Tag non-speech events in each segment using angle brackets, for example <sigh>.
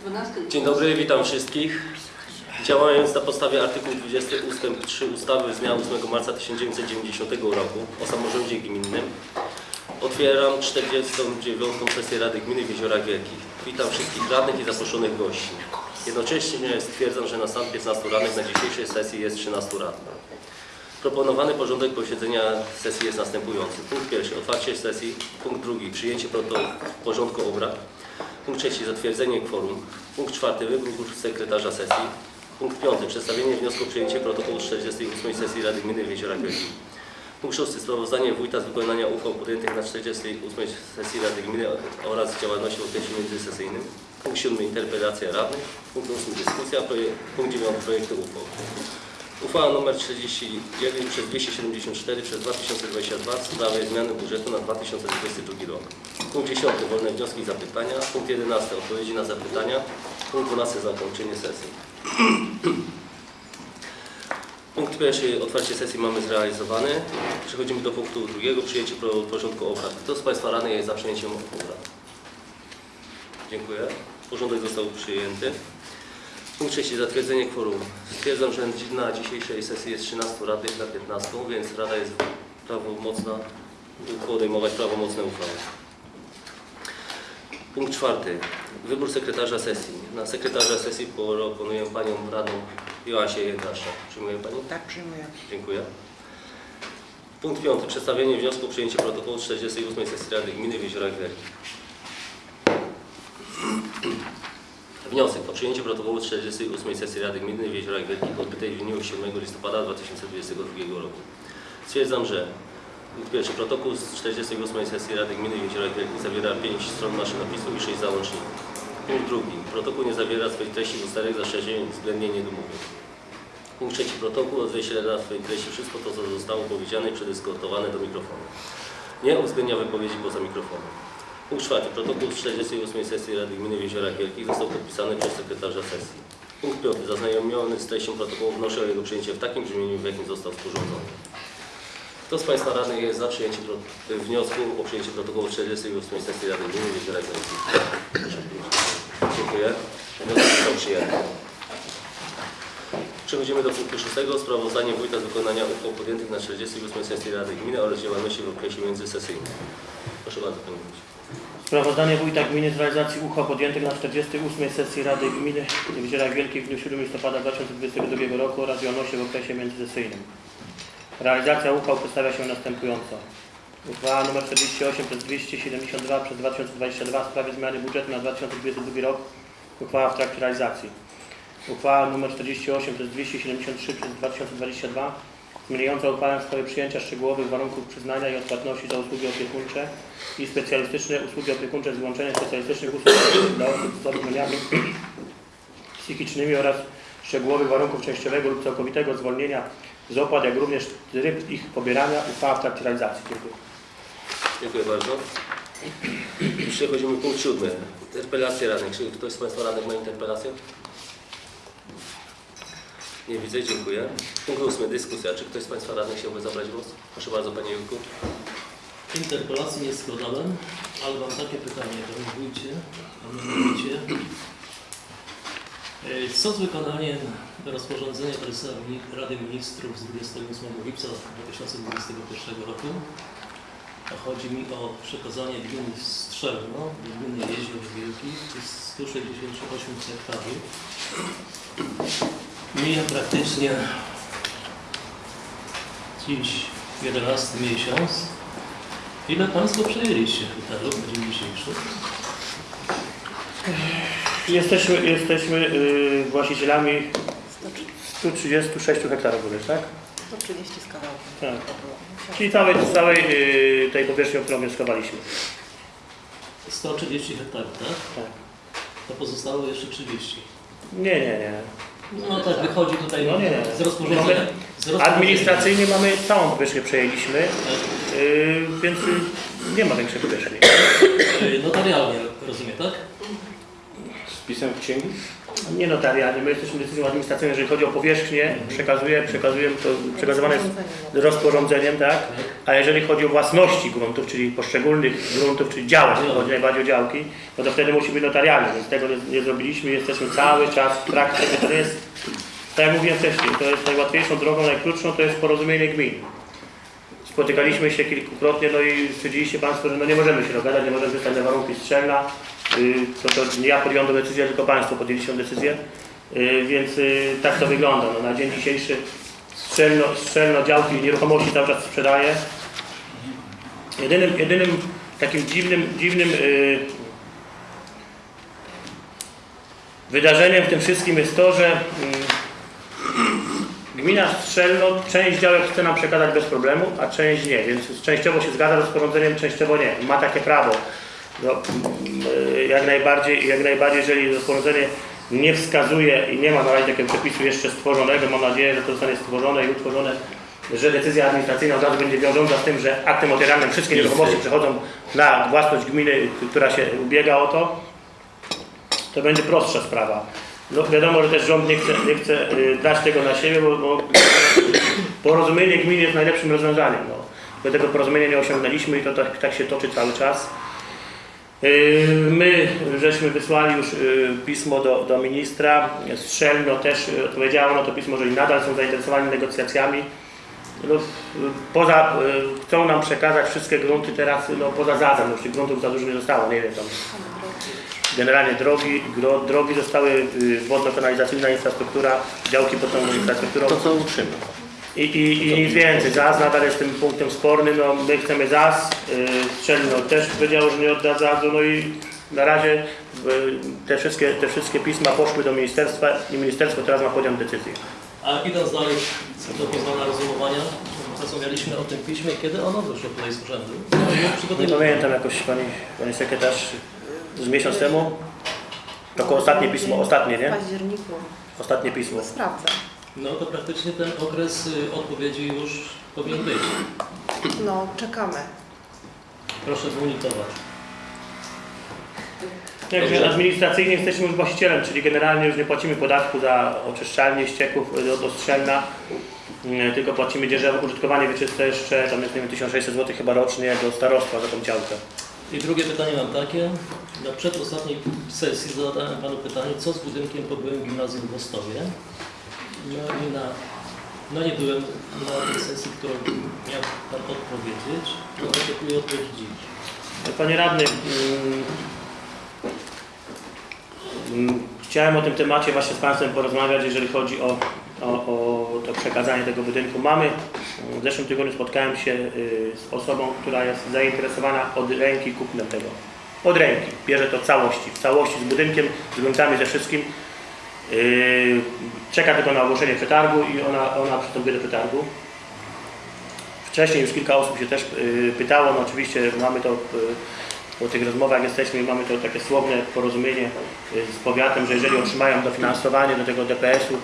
12. Dzień dobry, witam wszystkich. Działając na podstawie artykułu 20 ust. 3 ustawy z dnia 8 marca 1990 roku o samorządzie gminnym otwieram 49. sesję Rady Gminy w Jeziorach Wielkich. Witam wszystkich radnych i zaproszonych gości. Jednocześnie stwierdzam, że na stan 15 radnych na dzisiejszej sesji jest 13 radnych. Proponowany porządek posiedzenia sesji jest następujący. Punkt pierwszy, otwarcie sesji. Punkt drugi, przyjęcie porządku obrad. Punkt trzeci, zatwierdzenie kworum. Punkt czwarty, wybór sekretarza sesji. Punkt piąty, przedstawienie wniosku o przyjęcie protokołu 48 sesji Rady Gminy w Jeziorach Wielkich. Punkt szósty, sprawozdanie wójta z wykonania uchwał podjętych na 48 sesji Rady Gminy oraz działalności w okresie międzysesyjnym. Punkt siódmy, interpelacja radnych. Punkt ósmy, dyskusja. Proje- Punkt dziewiąty, projekty uchwał. Uchwała nr 39 przez 274 przez 2022 w sprawie zmiany budżetu na 2022 rok. Punkt 10. Wolne wnioski i zapytania. Punkt 11. Odpowiedzi na zapytania. Punkt 12. Zakończenie sesji. <clears throat> Punkt pierwszy. Otwarcie sesji mamy zrealizowane. Przechodzimy do punktu drugiego. Przyjęcie porządku obrad. Kto z Państwa radnych jest za przyjęciem obrad? Dziękuję. Porządek został przyjęty. Punkt trzeci, zatwierdzenie kworum. Stwierdzam, że na dzisiejszej sesji jest 13 radnych na 15, więc Rada jest prawomocna podejmować prawomocne uchwały. Punkt czwarty, wybór sekretarza sesji. Na sekretarza sesji proponuję Panią Radą Joasię Jędrasza. Przyjmuje Pani? Tak, przyjmuję. Dziękuję. Punkt piąty, przedstawienie wniosku o przyjęcie protokołu 48 sesji Rady Gminy w Jeziorach Wielkich. Wniosek o przyjęcie protokołu 48 sesji Rady Gminy w Jeziorach Wielkich odbytej w dniu 7 listopada 2022 roku. Stwierdzam, że pierwszy protokół z 48 sesji Rady Gminy w Jeziorach Wielkich zawiera 5 stron maszynopisu i 6 załączników. Punkt drugi. Protokół nie zawiera swoich treści ustaleń zastrzeżeń względnie niedomówień. Punkt trzeci protokół odzwierciedla w swojej treści wszystko to, co zostało powiedziane i przedyskutowane do mikrofonu. Nie uwzględnia wypowiedzi poza mikrofonem. Punkt czwarty. Protokół z 48 sesji Rady Gminy w Jeziorach Wielkich został podpisany przez sekretarza sesji. Punkt piąty. Zaznajomiony z treścią protokołu wnoszę o jego przyjęcie w takim brzmieniu, w jakim został sporządzony. Kto z Państwa radnych jest za przyjęciem wniosku o przyjęcie protokołu 48 sesji Rady Gminy w Jeziorach Wielkich? Dziękuję. Wniosek został przyjęty. Przechodzimy do punktu szóstego. Sprawozdanie wójta z wykonania uchwał podjętych na 48 sesji Rady Gminy oraz działalności w okresie międzysesyjnym. Proszę bardzo, Panie Wójcie. Sprawozdanie Wójta Gminy z realizacji uchwał podjętych na 48 sesji Rady Gminy w Jeziorach Wielkich w dniu 7 listopada 2022 roku oraz działalności w okresie międzysesyjnym. Realizacja uchwał przedstawia się następująco. Uchwała nr 48 przez 272 przez 2022 w sprawie zmiany budżetu na 2022 rok. Uchwała w trakcie realizacji. Uchwała nr 48 przez 273 przez 2022 w sprawie przyjęcia szczegółowych warunków przyznania i odpłatności za usługi opiekuńcze i specjalistyczne usługi opiekuńcze z wyłączeniem specjalistycznych usług dla osób z zaburzeniami psychicznymi oraz szczegółowych warunków częściowego lub całkowitego zwolnienia z opłat, jak również tryb ich pobierania, uchwała w trakcie realizacji. Dziękuję. Dziękuję bardzo. Przechodzimy punkt siódmy. Interpelacje radnych. Czy ktoś z Państwa radnych ma interpelację? Nie widzę, dziękuję. Punkt ósmy. Dyskusja. Czy ktoś z Państwa radnych chciałby zabrać głos? Proszę bardzo, Panie Jurku. Interpelacji nie składałem, ale mam takie pytanie, panie wójcie, e, co z wykonaniem rozporządzenia prezesa Rady Ministrów z 28 lipca 2021 roku? Chodzi mi o przekazanie gminy Strzelno gminy Jezior Wielkich, to jest 168 hektarów. Mija praktycznie dziś 11 miesiąc. Ile Państwo przejęliście hektarów na dzień dzisiejszy? Jesteśmy, jesteśmy yy, właścicielami 136 hektarów, bodajże, tak? 130 z kawałkiem. Tak. Czyli całej, całej yy, tej powierzchni, o którą wnioskowaliśmy. 130 hektarów, tak? Tak. To pozostało jeszcze 30. Nie, nie, nie. No tak wychodzi tutaj No nie. z rozporządzenia. Z rozporządzenia. Administracyjnie mamy całą powierzchnię przejęliśmy, yy, więc yy, nie ma większej powierzchni. E, Notarialnie rozumiem, tak? Z pisem w księgi? Nie notarialnie, my jesteśmy decyzją administracyjną, jeżeli chodzi o powierzchnię, przekazuje, przekazujemy to, przekazywane jest rozporządzeniem, tak? A jeżeli chodzi o własności gruntów, czyli poszczególnych gruntów, czyli działek, chodzi najbardziej o działki, no to wtedy musi być notarialny, więc tego nie, nie zrobiliśmy, jesteśmy cały czas w trakcie, to jest, tak jak mówiłem wcześniej, to jest najłatwiejszą drogą, najkrótszą, to jest porozumienie gmin. Spotykaliśmy się kilkukrotnie, no i stwierdziliście Państwo, że no nie możemy się dogadać, nie możemy wystać na warunki strzelna. Y, To, to ja podjąłem tę decyzję, tylko Państwo podjęliście tę decyzję. Y, Więc y, tak to wygląda. No, na dzień dzisiejszy strzelno, strzelno działki nieruchomości cały czas sprzedaje. Jedynym, jedynym takim dziwnym, dziwnym wydarzeniem w tym wszystkim jest to, że Gmina Strzelno część działek chce nam przekazać bez problemu, a część nie, więc częściowo się zgadza z rozporządzeniem, częściowo nie. Ma takie prawo. No, y, jak, najbardziej, jak najbardziej, jeżeli rozporządzenie nie wskazuje i nie ma na razie takiego przepisu jeszcze stworzonego, mam nadzieję, że to zostanie stworzone i utworzone, że decyzja administracyjna od razu będzie wiążąca z tym, że aktem notarialnym wszystkie nieruchomości przechodzą na własność gminy, która się ubiega o to, to będzie prostsza sprawa. No wiadomo, że też rząd nie chce, nie chce y, dać tego na siebie, bo, bo porozumienie gminy jest najlepszym rozwiązaniem. No. My tego porozumienia nie osiągnęliśmy i to tak, tak się toczy cały czas. Y, My żeśmy wysłali już y, pismo do, do ministra. Strzelno też y, odpowiedziało na to pismo, że i nadal są zainteresowani negocjacjami. No, poza, chcą nam przekazać wszystkie grunty teraz, no poza zadem, już tych gruntów za dużo nie zostało, nie wiem tam. Generalnie drogi, gro, drogi zostały, wodno-kanalizacyjna infrastruktura, działki pod tą infrastrukturą To co utrzyma. I, i, i nic więcej. ZAZ nadal jest tym punktem spornym, no my chcemy ZAZ, y, Strzelno też powiedział, że nie odda ZAZ-u, no i na razie te wszystkie, te wszystkie pisma poszły do ministerstwa i ministerstwo teraz ma podjąć decyzję. A idąc dalej do pozwolenia rozumowania, rozmawialiśmy o tym piśmie, kiedy ono wyszło tutaj z urzędu. Nie pamiętam jakoś pani, pani sekretarz z miesiąc temu, to ostatnie pismo, ostatnie, W nie? październiku. Ostatnie pismo. Sprawdzę. No to praktycznie ten okres y, odpowiedzi już powinien być. No, czekamy. Proszę zmonitorować. Także administracyjnie jesteśmy już właścicielem, czyli generalnie już nie płacimy podatku za oczyszczalnie ścieków y, do, do strzelna, y, tylko płacimy dzierżawę użytkowanie wieczyste jeszcze, tam jest nie wiem, 1600 zł chyba rocznie do starostwa za tą działkę. I drugie pytanie mam takie. Na przedostatniej sesji zadałem Panu pytanie, co z budynkiem po byłym gimnazjum w Wostowie. No i na, no nie byłem na tej sesji, którą miał Pan odpowiedzieć. No oczekuję odpowiedzi dziś. Panie radny, mm, mm, chciałem o tym temacie właśnie z Państwem porozmawiać, jeżeli chodzi o, o, o to przekazanie tego budynku. Mamy, w zeszłym tygodniu spotkałem się y, z osobą, która jest zainteresowana od ręki kupnem tego. Od ręki. Bierze to w całości, w całości z budynkiem, z gruntami, ze wszystkim. Yy, Czeka tylko na ogłoszenie przetargu i ona, ona przystępuje do przetargu. Wcześniej już kilka osób się też y, pytało, no oczywiście mamy to y, po tych rozmowach jesteśmy, mamy to takie słowne porozumienie z powiatem, że jeżeli otrzymają dofinansowanie do tego DPS-u,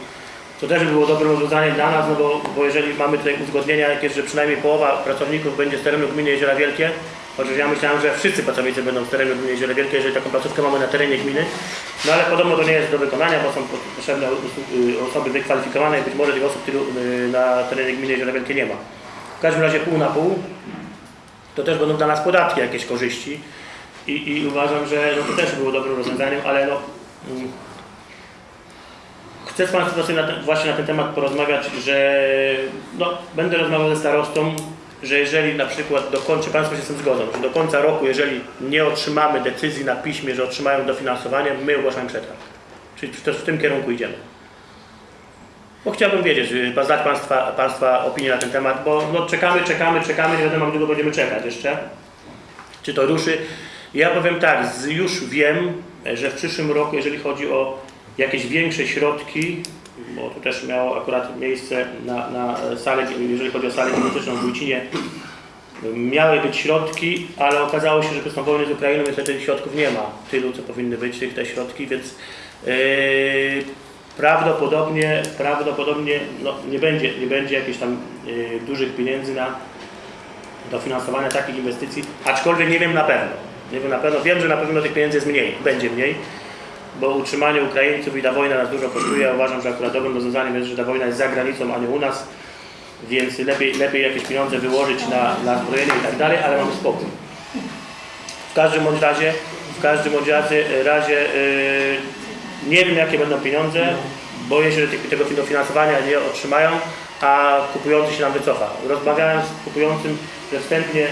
to też by było dobrym rozwiązaniem dla nas, no bo, bo jeżeli mamy tutaj uzgodnienia jakieś, że przynajmniej połowa pracowników będzie z terenu gminy Jeziora Wielkie, chociaż ja myślałem, że wszyscy pracownicy będą z terenu gminy Jeziora Wielkie, jeżeli taką placówkę mamy na terenie gminy, no ale podobno to nie jest do wykonania, bo są potrzebne y, osoby wykwalifikowane i być może tych osób y, na terenie gminy Jeziora Wielkie nie ma. W każdym razie pół na pół, to też będą dla nas podatki jakieś korzyści. I, i uważam, że no, to też było dobrym rozwiązaniem, ale no, chcę z Państwem właśnie na ten temat porozmawiać, że no, będę rozmawiał ze starostą, że jeżeli na przykład do końca, Państwo się z tym zgodzą, że do końca roku, jeżeli nie otrzymamy decyzji na piśmie, że otrzymają dofinansowanie, my ogłaszamy przetarg. Czyli też w tym kierunku idziemy. Bo chciałbym wiedzieć, y, znać Państwa, Państwa opinię na ten temat, bo no, czekamy, czekamy, czekamy, nie wiadomo jak długo będziemy czekać jeszcze. Czy to ruszy? Ja powiem tak, już wiem, że w przyszłym roku, jeżeli chodzi o jakieś większe środki, bo to też miało akurat miejsce na, na salę, jeżeli chodzi o salę gimnastyczną w Wójcinie, miały być środki, ale okazało się, że przez tą wojnę z Ukrainą niestety tych środków nie ma. Tylu, co powinny być tych, te środki, więc yy, prawdopodobnie, prawdopodobnie no, nie, będzie, nie będzie jakichś tam yy, dużych pieniędzy na dofinansowanie takich inwestycji, aczkolwiek nie wiem na pewno. Nie wiem na pewno, wiem, że na pewno tych pieniędzy jest mniej, będzie mniej, bo utrzymanie Ukraińców i ta wojna nas dużo kosztuje. Ja uważam, że akurat dobrym rozwiązaniem jest, że ta wojna jest za granicą, a nie u nas. więc lepiej, lepiej jakieś pieniądze wyłożyć na, na zbrojenie i tak dalej, ale mamy spokój. W każdym bądź razie, w każdym bądź razie, yy, nie wiem jakie będą pieniądze, boję się, że te- tego finansowania nie otrzymają, a kupujący się nam wycofa. Rozmawiałem z kupującym, że wstępnie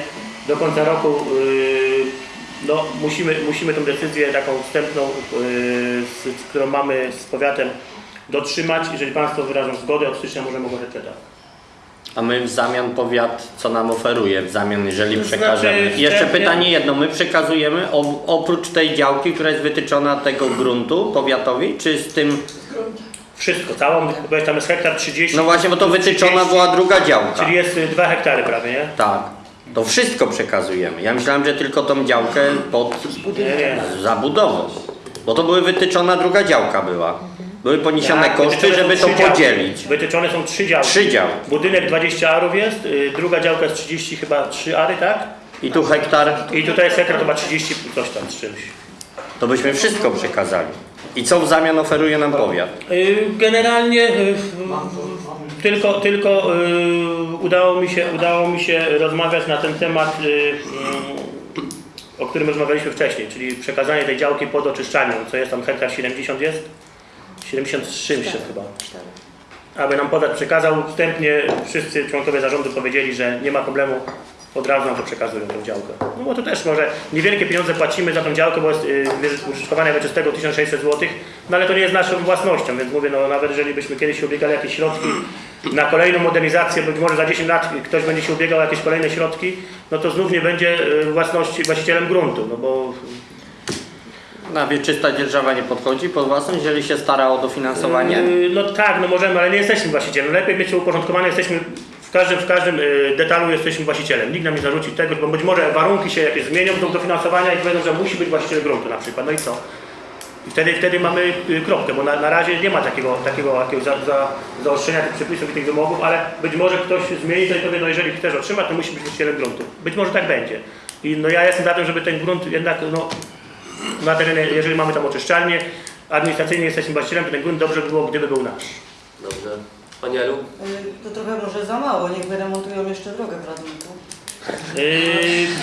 do końca roku yy, no, musimy, musimy tą decyzję taką wstępną, yy, z, którą mamy z powiatem dotrzymać. Jeżeli Państwo wyrażą zgodę, od stycznia możemy ogłaszać przetarg. A my w zamian powiat, co nam oferuje w zamian, jeżeli znaczy, przekażemy? Jeszcze pytanie jedno, my przekazujemy o, oprócz tej działki, która jest wytyczona tego gruntu powiatowi, czy z tym, Wszystko, całą, bo tam jest hektar 30. no właśnie, bo to wytyczona 30, była druga działka. Czyli jest 2 hektary prawie, nie? Tak, to wszystko przekazujemy. Ja myślałem, że tylko tą działkę pod zabudową, bo to były wytyczona druga działka była. Były poniesione Tak, koszty, żeby to trzy działki. podzielić. Wytyczone są trzy działki. Trzy działki. Budynek 20 arów jest, y, druga działka jest 30 chyba 3 ary, tak? I tu hektar, I tutaj jest hektar to ma 30 coś tam z czymś. to byśmy wszystko przekazali. I co w zamian oferuje nam powiat? Y, Generalnie y, tylko, tylko y, udało, mi się, udało mi się rozmawiać na ten temat, y, y, o którym rozmawialiśmy wcześniej, czyli przekazanie tej działki pod oczyszczalnią, co jest tam hektar 70 jest? 73 myślę chyba. Aby nam powiat przekazał, wstępnie wszyscy członkowie zarządu powiedzieli, że nie ma problemu, od razu nam to przekazują tą działkę. No bo to też może niewielkie pieniądze płacimy za tą działkę, bo jest y, użytkowania wieczystego 1600 zł, no ale to nie jest naszą własnością, więc mówię, no nawet jeżeli byśmy kiedyś się ubiegali jakieś środki na kolejną modernizację, być może za 10 lat ktoś będzie się ubiegał o jakieś kolejne środki, no to znów nie będzie y, własności, właścicielem gruntu, no bo Na wieczysta dzierżawa nie podchodzi pod własność, jeżeli się stara o dofinansowanie? Yy, No tak, no możemy, ale nie jesteśmy właścicielem. Lepiej mieć to uporządkowane, jesteśmy w każdym, w każdym yy, detalu jesteśmy właścicielem. Nikt nam nie zarzuci tego, bo być może warunki się jakieś zmienią do dofinansowania i powiedzą, że musi być właściciel gruntu na przykład. No i co? I wtedy, wtedy mamy yy, kropkę, bo na, na razie nie ma takiego, takiego jakiegoś za, za, zaostrzenia tych przepisów i tych wymogów, ale być może ktoś zmieni to i powie, no jeżeli chcesz otrzymać, to musi być właścicielem gruntu. Być może tak będzie. I no ja jestem za tym, żeby ten grunt jednak, no, na terenie, jeżeli mamy tam oczyszczalnię, administracyjnie jesteśmy właścicielem, to ten grunt dobrze by było, gdyby był nasz. Dobrze. Pani Elu? Y, To trochę może za mało, niech wyremontują jeszcze drogę. Yy,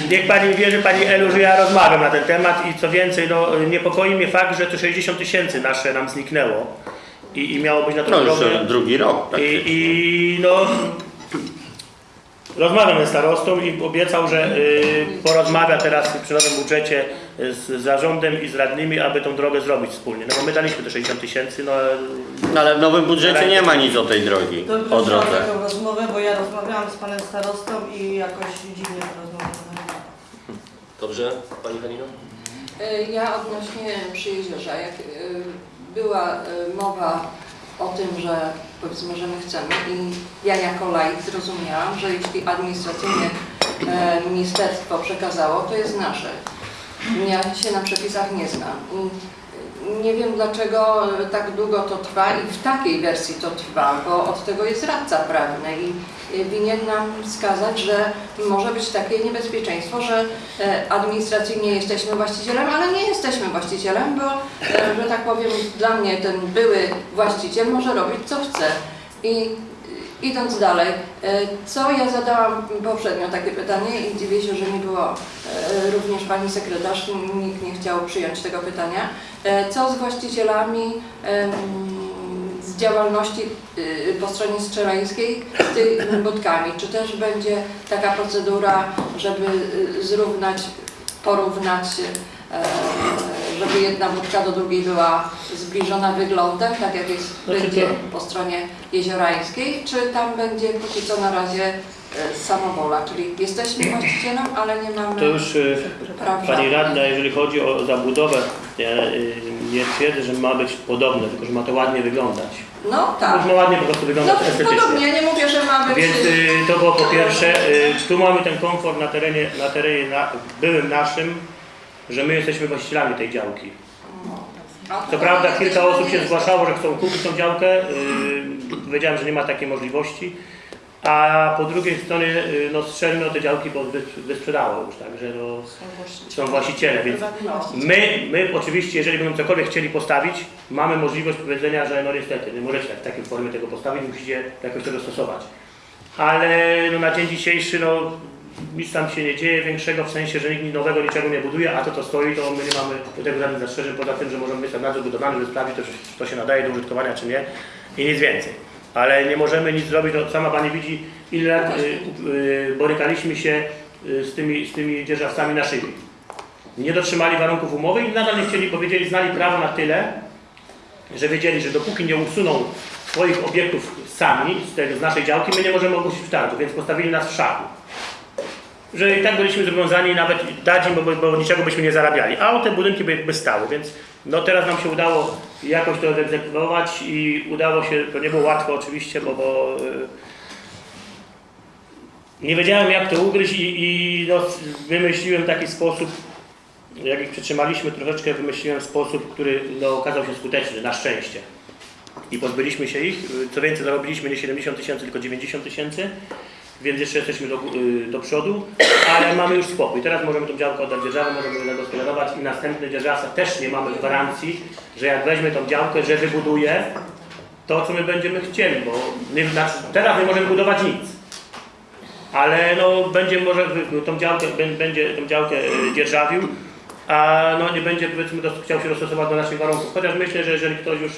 niech Pani wierzy, Pani Elu, że ja rozmawiam na ten temat i co więcej, no, niepokoi mnie fakt, że to 60 tysięcy nasze nam zniknęło i, i miało być na tą No już drugi rok. Tak. I, I no, rozmawiam ze starostą i obiecał, że y, porozmawia teraz przy nowym budżecie z zarządem i z radnymi, aby tą drogę zrobić wspólnie. No bo my daliśmy te 60 tysięcy, no No, ale w nowym budżecie nie ma nic o tej drogi, To o drodze. taką rozmowę, bo ja rozmawiałam z panem starostą i jakoś dziwnie ta rozmowa wyglądała. Dobrze. Pani Halino? E, Ja odnośnie przy jeziorze, jak e, była e, mowa o tym, że powiedzmy, że my chcemy i ja jako laik zrozumiałam, że jeśli administracyjnie e, ministerstwo przekazało, to jest nasze. Ja się na przepisach nie znam. I nie wiem dlaczego e, tak długo to trwa i w takiej wersji to trwa, bo od tego jest radca prawny i e, winien nam wskazać, że może być takie niebezpieczeństwo, że e, administracyjnie jesteśmy właścicielem, ale nie jesteśmy właścicielem, bo, że tak powiem, dla mnie ten były właściciel może robić co chce. I idąc dalej, e, co ja zadałam poprzednio takie pytanie i dziwię się, że nie było e, również pani sekretarz, nikt nie chciał przyjąć tego pytania. E, Co z właścicielami z działalności y, po stronie strzelańskiej z tymi budkami? Czy też będzie taka procedura, żeby y, zrównać, porównać, żeby jedna budka do drugiej była zbliżona wyglądem, tak jak jest Znaczy będzie po stronie jeziorańskiej, czy tam będzie póki co na razie e, samowola, czyli jesteśmy właścicielem, ale nie mamy to już y, praw Pani. Radna, jeżeli chodzi o zabudowę, ja y, nie twierdzę, że ma być podobne, tylko że ma to ładnie wyglądać. No tak. Ma ładnie po prostu No wyglądać estetycznie. podobnie, ja nie mówię, że ma być... Więc y, to było po pierwsze, y, tu mamy ten komfort na terenie, na terenie na, byłym naszym, że my jesteśmy właścicielami tej działki. Co prawda kilka osób się zgłaszało, że chcą kupić tą działkę. Powiedziałem, że nie ma takiej możliwości. A po drugiej stronie y, no, strzelmy o te działki, bo wys- wysprzedało już, także no, są właściciele, więc My, my oczywiście, jeżeli będą cokolwiek chcieli postawić, mamy możliwość powiedzenia, że no niestety, nie możecie w takiej formie tego postawić, musicie jakoś tego stosować. ale no, na dzień dzisiejszy no, nic tam się nie dzieje większego, w sensie, że nikt nowego niczego nie buduje, a to co stoi, to my nie mamy tego żadnych zastrzeżeń, poza tym, że możemy mieć tam nadzór budowlany, żeby sprawdzić, to, czy to się nadaje do użytkowania, czy nie i nic więcej. Ale nie możemy nic zrobić, no, sama Pani widzi, ile lat y, y, borykaliśmy się y, z tymi, z tymi dzierżawcami na szybie. Nie dotrzymali warunków umowy i nadal nie chcieli, powiedzieli, znali prawo na tyle, że wiedzieli, że dopóki nie usuną swoich obiektów sami z, z naszej działki, my nie możemy ogłosić przetargu, więc postawili nas w szaku. Że i tak byliśmy zobowiązani nawet dać im, bo, bo niczego byśmy nie zarabiali, a te budynki by, by stały, więc no teraz nam się udało jakoś to wyegzekwować i udało się, to nie było łatwo oczywiście, bo, bo y, nie wiedziałem jak to ugryźć i, i no, wymyśliłem taki sposób, jak ich przytrzymaliśmy troszeczkę, wymyśliłem sposób, który no, okazał się skuteczny, na szczęście. I pozbyliśmy się ich. Co więcej, zarobiliśmy nie 70 tysięcy, tylko 90 tysięcy, więc jeszcze jesteśmy do, y, do przodu, ale mamy już spokój. Teraz możemy tą działkę oddać dzierżawę, możemy zagospodarować i następny dzierżawca też nie mamy gwarancji, że jak weźmie tą działkę, że wybuduje to, co my będziemy chcieli, bo nie, znaczy, teraz nie możemy budować nic. Ale no, będzie może wy- tą działkę, bę- będzie tą działkę y, dzierżawił, a no, nie będzie powiedzmy chciał się dostosować do naszych warunków. Chociaż myślę, że jeżeli ktoś już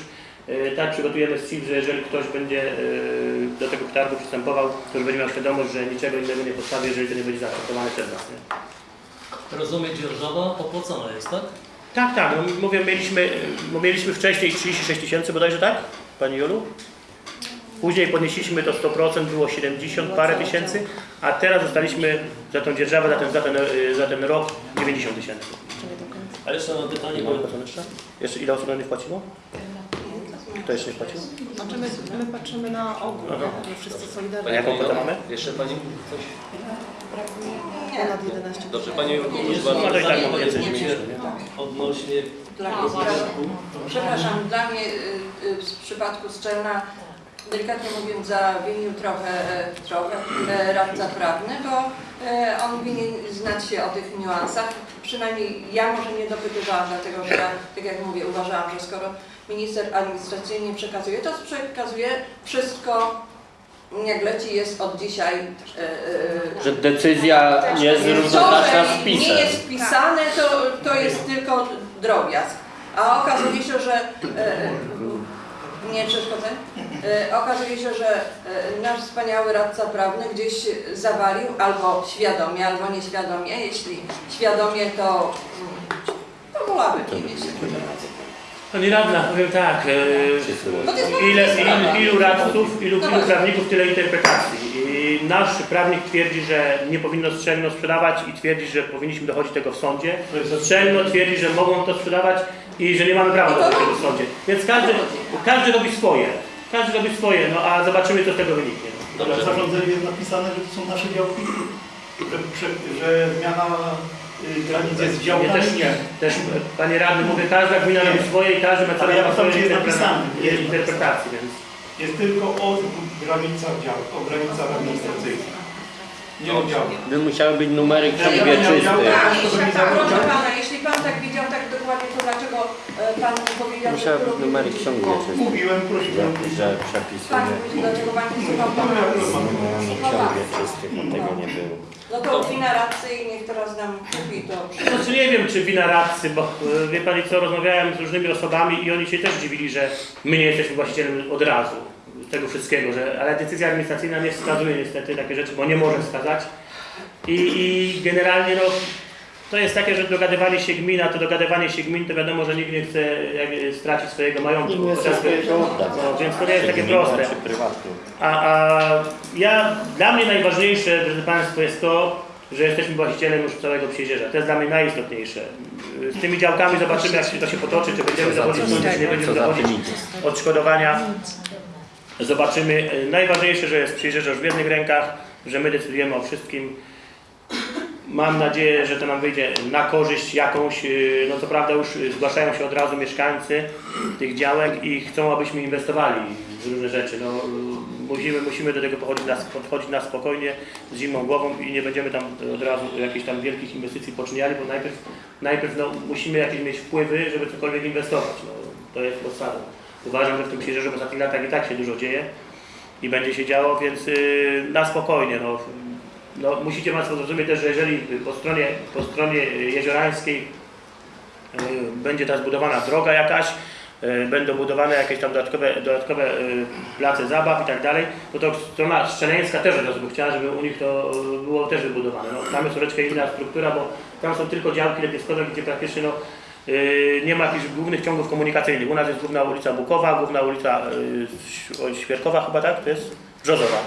tak przygotujemy SIP, że jeżeli ktoś będzie y, do tego przetargu przystępował, to już będzie miał świadomość, że niczego innego nie postawi, jeżeli to nie będzie zaakceptowane przez nas. Nie? Rozumiem, dzierżawa opłacona jest, tak? Tak, tak. No, mówię, mieliśmy, bo mieliśmy wcześniej 36 tysięcy bodajże, tak? Pani Jolu? Później podnieśliśmy to 100%, było 70 parę tysięcy, a teraz dostaliśmy za tą dzierżawę, za ten, za ten, y, za ten rok 90 tysięcy. Ale jeszcze mam pytanie, bo jeszcze? Jeszcze ile osób nie wpłaciło? Kto jeszcze nie wpłacił? Znaczy my, my patrzymy na ogół, Aha. nie? wszyscy solidarnie. jaką kwotę mamy? Jeszcze Pani coś? Ponad 11 Dobrze, Pani proszę No to i tak pytanie mam więcej niż pojedyncze mieliśmy, nie? odnośnie Dla mnie, przepraszam, dla mnie y, y, w przypadku Strzelna, delikatnie mówiąc, zawinił trochę, e, trochę e, radca prawny, bo e, on winien znać się o tych niuansach. Przynajmniej ja może nie dopytywałam, dlatego że ja, tak jak mówię, uważałam, że skoro minister administracyjnie przekazuje, to przekazuje wszystko, jak leci, jest od dzisiaj. e, Że decyzja jest to, równoznaczna z nie pisem. jest wpisane, to, to jest tylko drobiazg. A okazuje się, że e, nie przeszkodzę. E, okazuje się, że e, nasz wspaniały radca prawny gdzieś zawalił albo świadomie, albo nieświadomie. Jeśli świadomie, to, to wolałabym nie mieć. Pani radna, powiem tak. E, Ile, ilu, radców, ilu, No ilu prawników, tyle interpretacji. I nasz prawnik twierdzi, że nie powinno strzelno sprzedawać i twierdzi, że powinniśmy dochodzić tego w sądzie. Strzelno twierdzi, że mogą to sprzedawać i że nie mamy prawa dochodzić tego w sądzie. Więc każdy, każdy robi swoje. Każdy robi swoje, no a zobaczymy, co z tego wyniknie. Ale w zarządzeniu jest napisane, że to są nasze działki, że, że, zmiana y, granic jest Nie, działkami. też nie. Też, panie radny, mówię, każda gmina robi swoje i każdy ma Ale ja pytam, swoje czy jest napisane. Jest interpretacje, więc... Jest tylko o granicach działk, o granicach administracyjnych. Nie o działkach. By musiały być numery. Tak, mi tak, proszę pana, jeśli pan tak widział tak dokładnie, to dlaczego e, pan powiedział, że... Musiały być numery ksiąg wieczystych. Mówiłem, prosiłem. Że Pan przepisuje mówi, dlaczego pan nie słuchał Pan pana? ksiąg wieczystych, a tego nie było. No to wina radcy i niech teraz nam kupi to. Znaczy nie wiem, czy wina radcy, bo e, wie Pani co, rozmawiałem z różnymi osobami i oni się też dziwili, że my nie jesteśmy właścicielem od razu tego wszystkiego, że, ale decyzja administracyjna nie wskazuje niestety takie rzeczy, bo nie może wskazać. I, i generalnie no, to jest takie, że dogadywanie się gmina, to dogadywanie się gmin, to wiadomo, że nikt nie chce jakby, stracić swojego majątku. No, więc to nie jest takie proste. A, a ja, dla mnie najważniejsze, drodzy Państwo, jest to, że jesteśmy właścicielem już całego Przyjrzeża. To jest dla mnie najistotniejsze. Z tymi działkami zobaczymy, jak się to się potoczy, czy będziemy dochodzić, do- czy nie będziemy Co za dochodzić tym idzie. odszkodowania. Zobaczymy. Najważniejsze, że jest Przyjrzeże już w jednych rękach, że my decydujemy o wszystkim. Mam nadzieję, że to nam wyjdzie na korzyść jakąś. yy, No co prawda już zgłaszają się od razu mieszkańcy tych działek i chcą, abyśmy inwestowali w różne rzeczy. No, yy, musimy, musimy do tego podchodzić na, podchodzić na spokojnie, z zimną głową i nie będziemy tam od razu jakichś tam wielkich inwestycji poczyniali, bo najpierw, najpierw no, musimy jakieś mieć wpływy, żeby cokolwiek inwestować. No, to jest podstawa. Uważam, że w tym Przyjrzeżu w ostatnich latach i tak się dużo dzieje i będzie się działo, więc y, na spokojnie. No, no, musicie Państwo zrozumieć też, że jeżeli po stronie, po stronie jeziorańskiej y, będzie ta zbudowana droga jakaś, y, będą budowane jakieś tam dodatkowe, dodatkowe place zabaw i tak dalej, to to strona szczeleńska też od by chciała, żeby u nich to było też wybudowane. No, tam jest troszeczkę inna struktura, bo tam są tylko działki letniskowe, gdzie praktycznie no, nie ma jakichś głównych ciągów komunikacyjnych. U nas jest główna ulica Bukowa, główna ulica y, Ś- Świerkowa chyba, tak? To jest Brzozowa.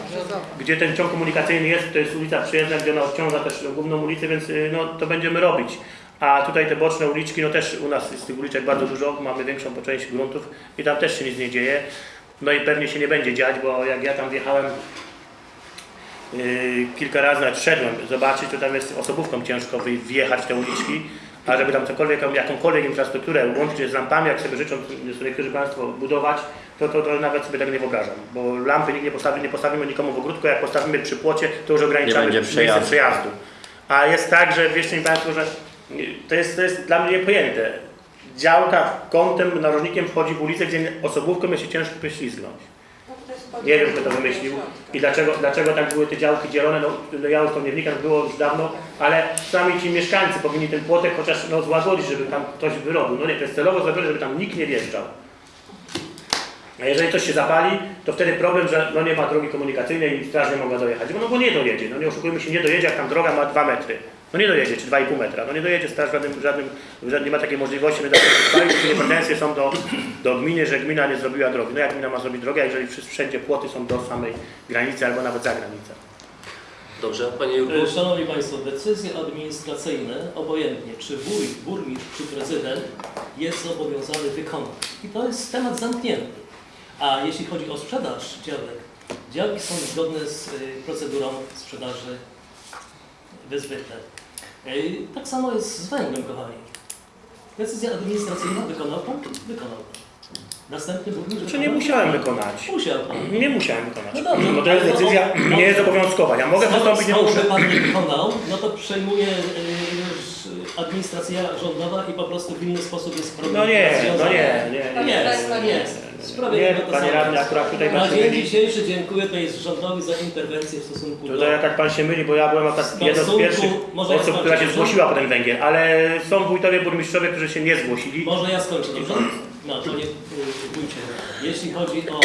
Gdzie ten ciąg komunikacyjny jest, to jest ulica Przyjezdna, gdzie ona odciąga też główną ulicę, więc y, no, to będziemy robić. A tutaj te boczne uliczki, no też u nas jest tych uliczek bardzo dużo, mamy większą po części gruntów i tam też się nic nie dzieje. No i pewnie się nie będzie dziać, bo jak ja tam wjechałem yy, kilka razy nawet szedłem zobaczyć, to tam jest osobówką ciężko wjechać te uliczki, a żeby tam cokolwiek, jakąkolwiek infrastrukturę łącznie z lampami, jak sobie życzą sobie niektórzy Państwo budować, to, to, to nawet sobie tego nie wyobrażam, bo lampy nikt nie postawi, nie postawimy nikomu w ogródku, jak postawimy przy płocie, to już ograniczamy miejsce przejazdu. A jest tak, że wierzcie mi Państwo, że to jest, to jest dla mnie niepojęte. Działka kątem, narożnikiem wchodzi w ulicę, gdzie osobówką jest się ciężko poślizgnąć. Nie wiem, kto to wymyślił i dlaczego, dlaczego tak były te działki dzielone. No, no ja już to nie wnikam, było już dawno, ale sami ci mieszkańcy powinni ten płotek chociaż no, złagodzić, żeby tam ktoś wyrobił. No nie, to jest celowo zrobione, żeby tam nikt nie wjeżdżał. A jeżeli coś się zapali, to wtedy problem, że no nie ma drogi komunikacyjnej i straż nie mogła dojechać. No bo nie dojedzie, no nie oszukujmy się, nie dojedzie, jak tam droga ma 2 metry. No nie dojedzie, czy 2,5 metra. No nie dojedzie straż w żadnym, żadnym, żadnym nie ma takiej możliwości, my tak nie pretensje są do, do gminy, że gmina nie zrobiła drogi. No jak gmina ma zrobić drogę, jeżeli wszędzie płoty są do samej granicy albo nawet za granicą. Dobrze, Panie Jurku? E, Szanowni Państwo, decyzje administracyjne, obojętnie czy wójt, burmistrz czy prezydent jest zobowiązany wykonać. I to jest temat zamknięty. A jeśli chodzi o sprzedaż działek, działki są zgodne z y, procedurą sprzedaży wyzbyte. Tak samo jest z węglem, kochani. Decyzja administracyjna wykonał Pan? Wykonał. Następny burmistrz Czy nie musiałem wykonać? Musiał Pan. Nie musiałem wykonać. No dobrze, Bo to jest decyzja no- nie jest obowiązkowa. Ja mogę wystąpić, nie muszę. Pan nie wykonał, no to przejmuje już administracja rządowa i po prostu w inny sposób jest problem No nie, no nie, nie. No nie. Nie, to panie radny, akurat tutaj Na pan się dzień myli. dzisiejszy dziękuję tutaj rządowi za interwencję w stosunku do... Tutaj jak tak pan się myli, bo ja byłem akurat jedną z pierwszych może ja osób, która się zgłosiła po ten węgiel, ale są wójtowie, burmistrzowie, którzy się nie zgłosili. Może ja skończę, dobrze? No, panie y, wójcie, jeśli chodzi o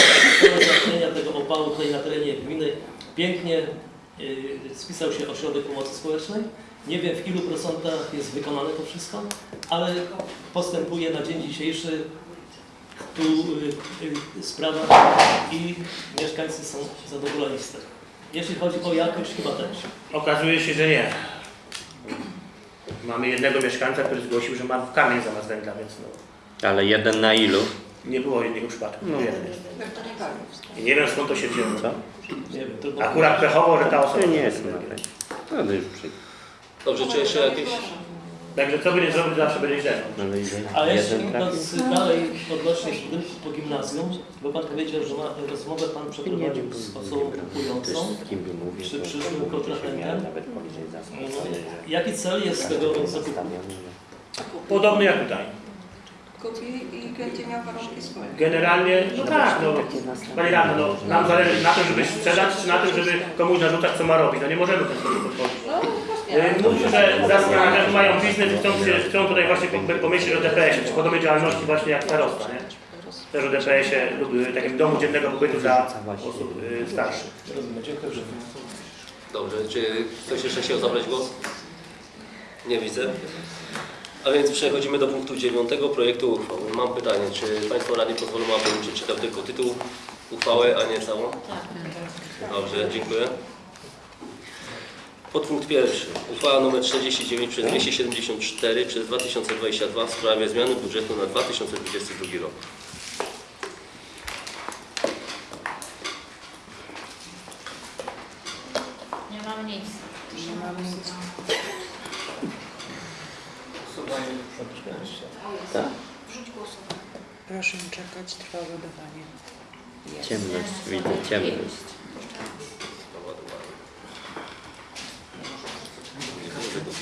zapewnienia tego opału tutaj na terenie gminy, pięknie y, spisał się ośrodek pomocy społecznej. Nie wiem w ilu procentach jest wykonane to wszystko, ale postępuje na dzień dzisiejszy tu y, y, sprawa i mieszkańcy są zadowoleni z tego. Jeśli chodzi o jakość, chyba też. Okazuje się, że nie. Mamy jednego mieszkańca, który zgłosił, że ma kamień zamiast węgla, więc no, Ale jeden na ilu? nie było jednego przypadku. No. Jeden jest. I nie wiem skąd to się wzięło. Co? Nie wiem, trudno Akurat pechowo, że ta osoba... To nie jest. No to już. Dobrze, czy jeszcze jakieś... Także co by nie zrobić, zawsze będzie źle. Ale jeszcze idąc dalej odnośnie budynku po gimnazjum, bo Pan powiedział, że ma rozmowę Pan przeprowadził z osobą kupującą. przy przyszłym kontrahentem. poniżej zasad. Jaki cel jest tego zakupu? Podobny jak tutaj. Kupi i miał warunki społeczne. Generalnie, no tak, no. Panie radny, no, nam zależy na tym, żeby sprzedać, czy na tym, żeby komuś narzucać, co ma robić. No nie możemy sposób podchodzić. E, Mówię, że zastanawiam, że mają biznes i chcą, się, chcą tutaj właśnie po- pomyśleć o DPS-ie, czy podobnej działalności właśnie jak starosta, nie? Też o DPS-ie lub e, takim domu dziennego pobytu dla osób e, starszych. Rozumiem, dziękuję. Dobrze, czy ktoś jeszcze chciał zabrać głos? Nie widzę. A więc przechodzimy do punktu dziewiątego projektu uchwały. Mam pytanie, czy Państwo radni pozwolą, abym przeczytał tylko tytuł uchwały, a nie całą? Dobrze, dziękuję. Podpunkt pierwszy. Uchwała nr 49 przez 274 przez 2022 w sprawie zmiany budżetu na 2022 rok. Nie mam nic. Nie mamy nic. Proszę czekać, trwa ładowanie. Jest. Ciemność, widzę ciemność.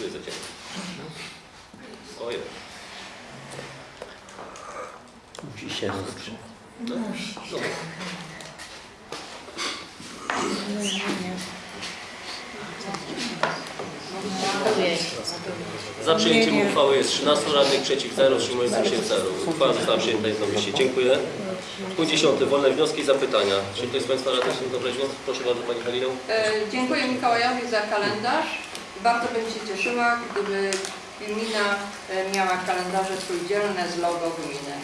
Jest za ciemno. Ojej. Musi się rozgrzać. No. Za przyjęciem uchwały jest 13 radnych, przeciw 0, wstrzymujących się 0. Uchwała została przyjęta jednomyślnie. Dziękuję. Punkt 10. Wolne wnioski i zapytania. Czy ktoś z Państwa radnych zabrać głos? Proszę bardzo Pani Halino. E, Dziękuję Mikołajowi za kalendarz. Bardzo bym się cieszyła, gdyby gmina e, miała kalendarze trójdzielne z logo gminy,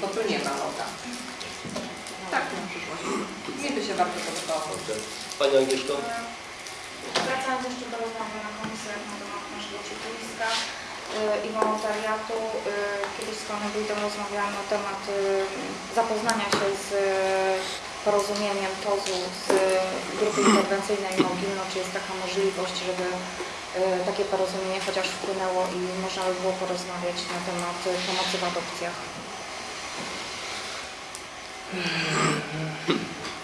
bo tu nie ma loga. Tak na przyszłość. Mi by się bardzo podobało. Pani Agnieszko. Wracając jeszcze do rozmowy na komisjach na temat naszego ciepliska y, i wolontariatu, y, kiedyś z Panem Wójtem rozmawiałam na temat zapoznania się z porozumieniem TOZ-u z grupy interwencyjnej Mogilno, czy jest taka możliwość, żeby y, takie porozumienie chociaż wpłynęło i można by było porozmawiać na temat pomocy w adopcjach.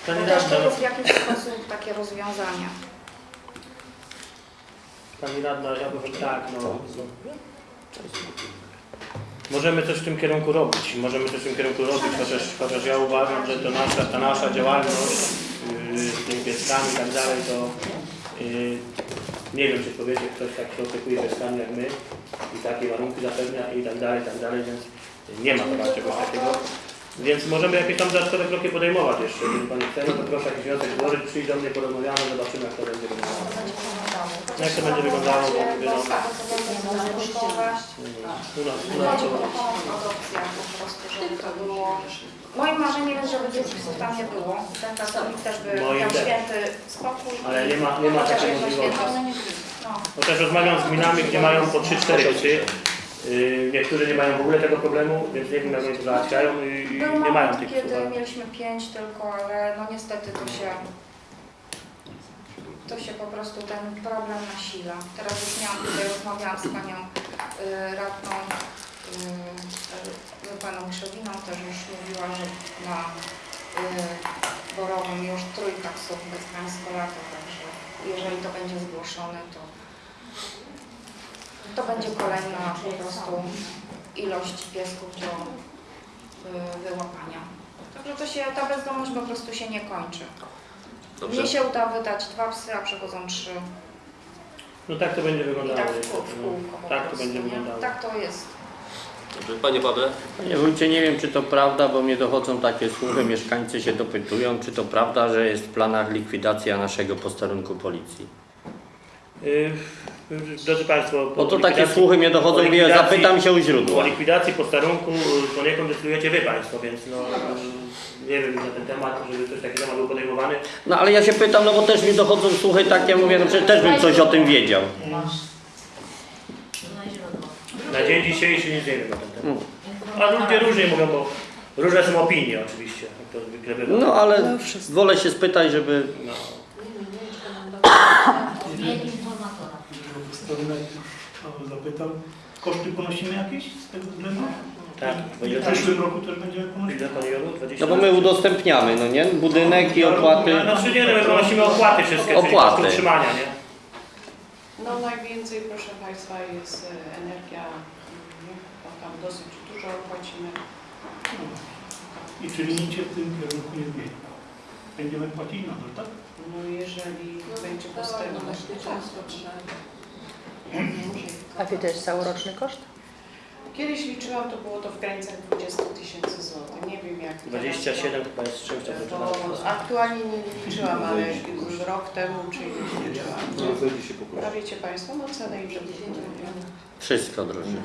Pani Chociaż to jest w jakiś sposób takie rozwiązanie. pani radna, ja powiem tak, no. Możemy coś w tym kierunku robić, możemy coś w tym kierunku robić, chociaż, chociaż ja uważam, że to nasza, ta nasza działalność yy, z tymi pieskami i tak dalej, to yy, nie wiem, czy powiecie, ktoś tak się opiekuje pieskami jak my i takie warunki zapewnia i tak dalej, i tak dalej, więc nie ma chyba czegoś takiego. Więc możemy jakieś tam dodatkowe kroki podejmować jeszcze. Jeżeli Pani chce, no to proszę jakiś wniosek złożyć, przyjść do mnie, porozmawiamy, zobaczymy jak to będzie wyglądało. Jak to będzie wyglądało, bo mówię, no, kosztować. u nas, u nas to było... Moim marzeniem jest, żeby dzieci tam nie było. Ten pracownik też by Moim miał też. święty spokój. Ale nie ma, nie ma Chociaż takiej jedno możliwości. święto. No. Bo też rozmawiam z gminami, gdzie mają po 3-4 psy. Yy, niektórzy nie mają w ogóle tego problemu, więc nie wiem jak oni to załatwiają i, i Był nie mają tych kiedy mieliśmy pięć tylko, ale no niestety to się... To się po prostu ten problem nasila. Teraz już miałam tutaj, rozmawiałam z panią y, radną, y, y, paną Krzewiną, też już mówiła, że na y, Borowym już trójka psów bez transpolatu, także jeżeli to będzie zgłoszone, to to będzie kolejna po prostu ilość piesków do y, wyłapania. Także to się, ta bezdomność po prostu się nie kończy. Dobrze. Mnie się uda wydać dwa psy, a przychodzą trzy. No tak to będzie I wyglądało. tak w, w no. kółko po Tak to prostu, będzie nie? wyglądało. Tak to jest. Dobrze. Panie Pawle. Panie wójcie, nie wiem czy to prawda, bo mnie dochodzą takie słuchy, mieszkańcy się dopytują, czy to prawda, że jest w planach likwidacja naszego posterunku policji. Yy, Drodzy Państwo, Bo to o takie słuchy mnie dochodzą, o likwidacji- zapytam się u O źródła. likwidacji posterunku y, poniekąd decydujecie Wy Państwo, więc no, y, nie wiem na ten temat, żeby coś takiego temat był podejmowany. No ale ja się pytam, no bo też mi dochodzą słuchy takie, ja mówię, no przecież też bym coś o tym wiedział. Na dzień dzisiejszy nic nie wiem na ten temat. No. A ludzie różnie mówią, bo różne są opinie oczywiście, to. No ale wolę się spytać, żeby... No. O, zapytam. Koszty ponosimy jakieś z tego względu? Tak, w to przyszłym roku też będziemy ponosić? Ile Pani Jolu? 20? No bo my udostępniamy, no nie? Budynek i opłaty. Znaczy nie, no my ponosimy opłaty wszystkie, Opłaty. utrzymania, nie? No najwięcej, proszę Państwa, jest e, energia, mm, bo tam dosyć dużo płacimy. I czyli nic się w tym kierunku nie zmieni. Będziemy płacić nadal, tak? No jeżeli będzie No, postęp. bezpieczeństwo trzeba. A Wy też całoroczny koszt? Kiedyś liczyłam, to było to w granicach 20 tysięcy złotych. Nie wiem jak teraz, 27 chyba jest czymś aktualnie nie liczyłam, ale rok temu czy ileś liczyłam. A wiecie Państwo, no w górę. Wszystko droży.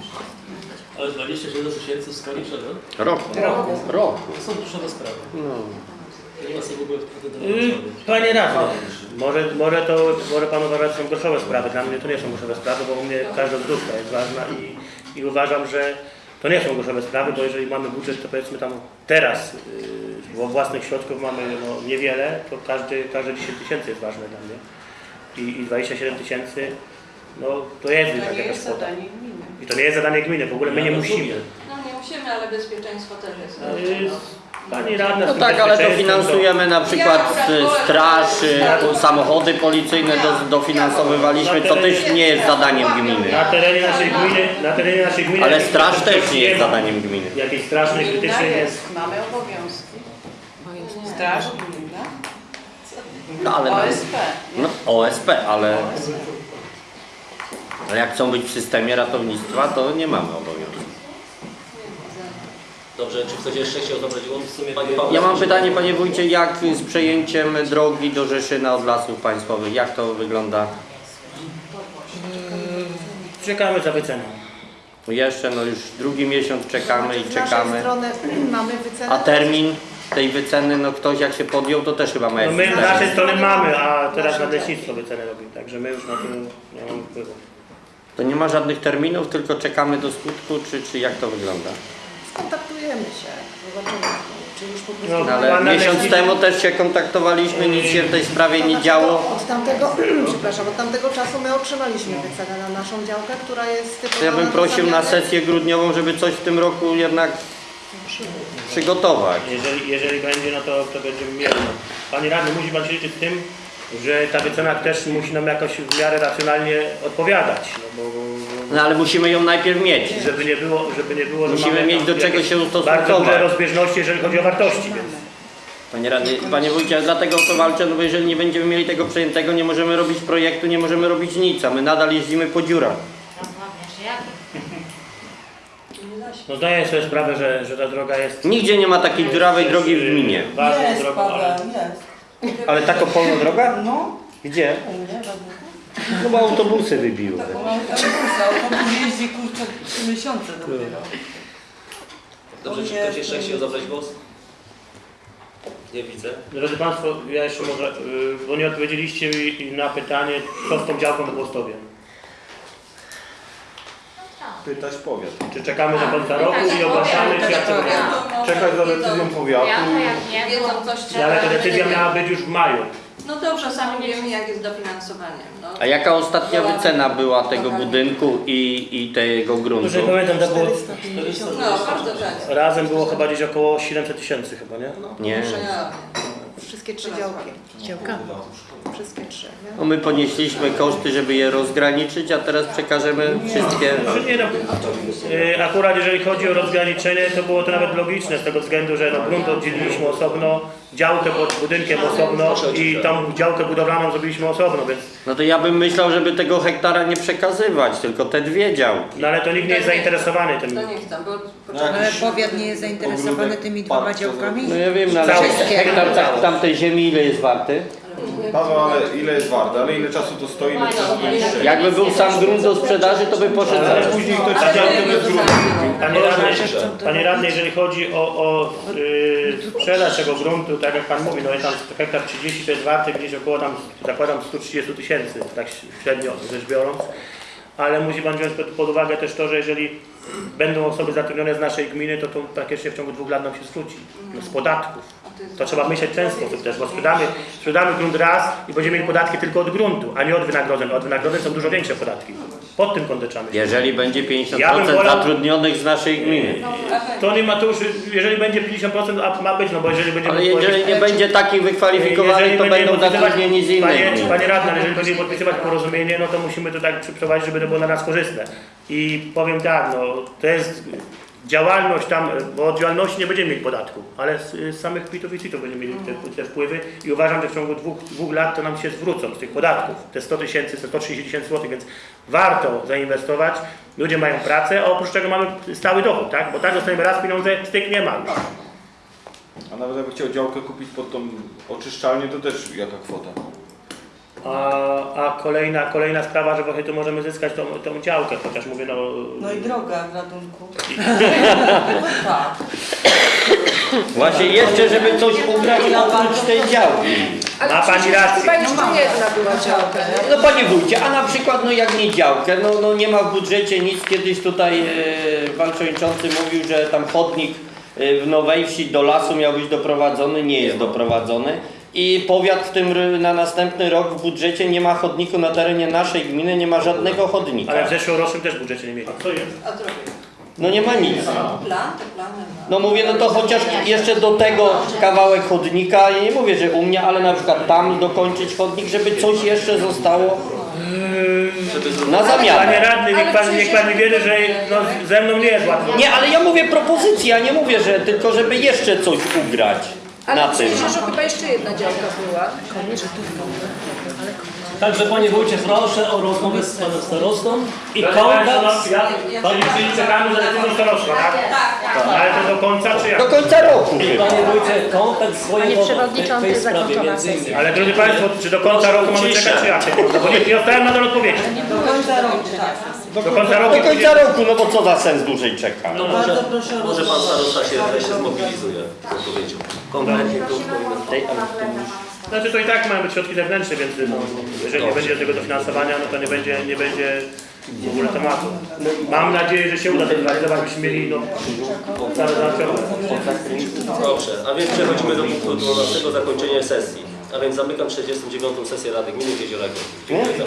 Ale 27 tysięcy w skali czego? Roku. Roku. To są duże sprawy. No. Nie ma sobie w ogóle wtedy do Yy, Panie radny, może, może to, może Pan uważa, że są groszowe sprawy, dla mnie to nie są groszowe sprawy, bo u mnie każda złotówka jest ważna i, i uważam, że to nie są groszowe sprawy, bo jeżeli mamy budżet, to powiedzmy tam teraz, bo własnych środków mamy no, niewiele, to każdy, każde 10 tysięcy jest ważne dla mnie i, i 27 tysięcy, no to jest To nie jakaś jest kwota. zadanie gminy. I to nie jest zadanie gminy, w ogóle my nie musimy. No nie musimy, ale bezpieczeństwo też jest. Pani radna, No tak, ale dofinansujemy na przykład straż, samochody policyjne do, dofinansowywaliśmy, to też nie jest zadaniem gminy. Na terenie naszej gminy, na terenie naszej gminy... Ale straż też nie jest zadaniem gminy. Jakiejś strasznej, Gmina krytycznej jest. mamy obowiązki. Straż gminna. No ale OSP. No, OSP, ale, ale jak chcą być w systemie ratownictwa, to nie mamy obowiązku. Dobrze, czy ktoś jeszcze chciał zabrać głos? W sumie Panie Pawle, Ja mam pytanie, panie wójcie, jak z przejęciem drogi do Rzeszyna od lasów państwowych, jak to wygląda? Czekamy za wyceną. Jeszcze, no już drugi miesiąc czekamy i Z naszej czekamy. strony <clears throat> mamy wycenę. A termin tej wyceny, no ktoś jak się podjął, to też chyba ma No jakiś my z termin. naszej strony mamy, a teraz nadleśnictwo wycenę robi, także my już na to nie mamy wpływu. To nie ma żadnych terminów, tylko czekamy do skutku, czy, czy jak to wygląda? Się, zobaczymy, czy już po prostu... No, No, ale miesiąc temu też się kontaktowaliśmy, nic się w tej sprawie nie działo. Od tamtego, <clears throat> przepraszam, od tamtego czasu my otrzymaliśmy wycenę na naszą działkę, która jest To typowa ja bym prosił na sesję grudniową, żeby coś w tym roku jednak przygotować. Jeżeli, jeżeli będzie, no to, to będziemy mieli. No. Panie radny, musi Pan się liczyć z tym, że ta wycena też musi nam jakoś w miarę racjonalnie odpowiadać. No, bo, bo, No ale musimy ją najpierw mieć. żeby nie było, żeby nie było Musimy mieć do czego się Bardzo ustosunkować. duże rozbieżności, jeżeli chodzi o wartości. Więc. Panie radny, panie wójcie, dlatego o to walczę, no bo jeżeli nie będziemy mieli tego przejętego, nie możemy robić projektu, nie możemy robić nic, a my nadal jeździmy po dziurach. No zdaję sobie sprawę, że, że ta droga jest Nigdzie nie ma takiej dziurawej drogi w gminie. ważną Jest, Paweł, jest. Ale taką pełną droga? No, Gdzie? No bo autobusy wybiły. Tak, mamy autobus, jeździ kurczę 3 miesiące dopiero. Dobrze, czy ktoś jeszcze chciał zabrać głos? Nie widzę. Drodzy Państwo, ja jeszcze może, y, bo nie odpowiedzieliście mi na pytanie, co z tą działką w Głostowie. Pytać powiat. Czy czekamy do końca roku i ogłaszamy, czy jak to wygląda? Czekać za decyzją powiatu. Wiedzą coś, czy No, Ale ta decyzja miała być już w maju. No dobrze, sami wiemy jak jest dofinansowanie. No. A jaka ostatnia wycena była tego budynku i, i tego gruntu? Już nie pamiętam, to było, 450 No, bardzo często. razem było chyba gdzieś około 700 tysięcy chyba, nie? Nie. Wszystkie trzy działki. Działka? Wszystkie trzy. nie? No my ponieśliśmy koszty, żeby je rozgraniczyć, a teraz przekażemy wszystkie. Znaczy nie, no, y, akurat jeżeli chodzi o rozgraniczenie, to było to nawet logiczne z tego względu, że no, grunt oddzieliliśmy osobno, działkę pod budynkiem osobno i tą działkę budowlaną zrobiliśmy osobno, więc No to ja bym myślał, żeby tego hektara nie przekazywać, tylko te dwie działki. no ale to nikt nie jest zainteresowany tym. To nie chcę, bo Ale powiat nie jest zainteresowany tymi dwoma działkami? No ja wiem, no ale hektar ta- tamtej ziemi ile jest warty? Paweł, ale ile jest warte? Ale ile czasu to stoi? Ile czasu to niszczy? Jakby był sam grunt do sprzedaży, to by poszedł Ale zaraz. Później ktoś gruntu. Panie radny, panie radny, jeżeli chodzi o, o y, sprzedaż tego gruntu, tak jak Pan mówi, no jest tam hektar 30 to jest warty gdzieś około tam, zakładam 130 tysięcy, tak średnio rzecz biorąc. Ale musi Pan wziąć pod, pod uwagę też to, że jeżeli będą osoby zatrudnione z naszej gminy, to to praktycznie w ciągu dwóch lat nam się zwróci no, z podatków. To trzeba myśleć w ten sposób też, bo sprzedamy, sprzedamy grunt raz i będziemy mieli podatki tylko od gruntu, a nie od wynagrodzeń. Od wynagrodzeń są dużo większe podatki. Pod tym kątem trzeba myśleć. Jeżeli będzie Ja bym 50% wolał- zatrudnionych z naszej gminy. To nie ma to już, jeżeli będzie 50%, a ma być, no bo jeżeli będziemy Ale jeżeli nie będzie takich wykwalifikowanych, to będą zatrudnieni z innej Panie, panie radny, ale jeżeli będziemy podpisywać porozumienie, no to musimy to tak przeprowadzić, żeby to było dla nas korzystne. I powiem tak, no to jest działalność tam, bo od działalności nie będziemy mieli podatku, ale z, z samych kwitów i CIT-ów będziemy mieli te, te wpływy i uważam, że w ciągu dwóch, dwóch lat to nam się zwrócą z tych podatków, te 100 tysięcy, te 130 tysięcy złotych, więc warto zainwestować, ludzie mają pracę, a oprócz tego mamy stały dochód, tak? Bo tak dostajemy raz pieniądze, styk nie ma już. A nawet jakby chciał działkę kupić pod tą oczyszczalnię, to też jaka kwota? A, a kolejna, kolejna sprawa, że właśnie tu możemy zyskać tą, tą działkę, chociaż mówię, no... No i droga w ratunku. <laughs> No tak. Właśnie jeszcze, żeby coś ugrać oprócz tej działki. Ma pani rację. Chyba jeszcze jedna była działka. No panie wójcie, a na przykład no jak nie działkę, no, no nie ma w budżecie nic. Kiedyś tutaj e, pan przewodniczący mówił, że tam chodnik e, w Nowej Wsi do lasu miał być doprowadzony, nie jest doprowadzony. I powiat w tym na następny rok w budżecie nie ma chodniku na terenie naszej gminy, nie ma żadnego chodnika. Ale w zeszłorocznym też budżecie nie mieli. A drogie. No nie ma nic. Ma. No mówię, no to chociaż jeszcze do tego kawałek chodnika, ja nie mówię, że u mnie, ale na przykład tam dokończyć chodnik, żeby coś jeszcze zostało na Panie zamianę. radny, niech pan, niech pan mi wierzy, że no, ze mną nie jest łatwo. Nie, ale ja mówię propozycja, nie mówię, że tylko żeby jeszcze coś ugrać. Na Ale tym. myślę, że chyba jeszcze jedna działka była. Także Panie Wójcie, proszę o rozmowę z Panem Starostą i kontakt. no, ja, Panie czyli czekamy za decyzją starostwa, tak? Tak. Ale to do końca czy jak? Do końca roku I. Panie Wójcie, kontakt z tej, Przewodniczący, tej sprawie między innymi. Ale drodzy Państwo, czy do końca roku mamy czekać czy jak? No bo nie, nie dostałem nadal odpowiedzi. Do końca roku, tak. Do końca roku. Do końca roku, no bo co za sens dłużej czeka? No Bardzo może, proszę o może pan starosta się wreszcie zmobilizuje z odpowiedzią. Konkretnie tu Prosimy powinien o tej- pana Plena, pana Znaczy to i tak mają być środki zewnętrzne, więc no, jeżeli nie będzie tego dofinansowania, no to nie będzie, nie będzie w ogóle tematu. Mam nadzieję, że się uda to zrealizować, byśmy mieli no, całe załatwione. Dobrze, a więc przechodzimy do punktu 12 zakończenia sesji. A więc zamykam 49. sesję Rady Gminy w Jeziorach. Dziękuję za.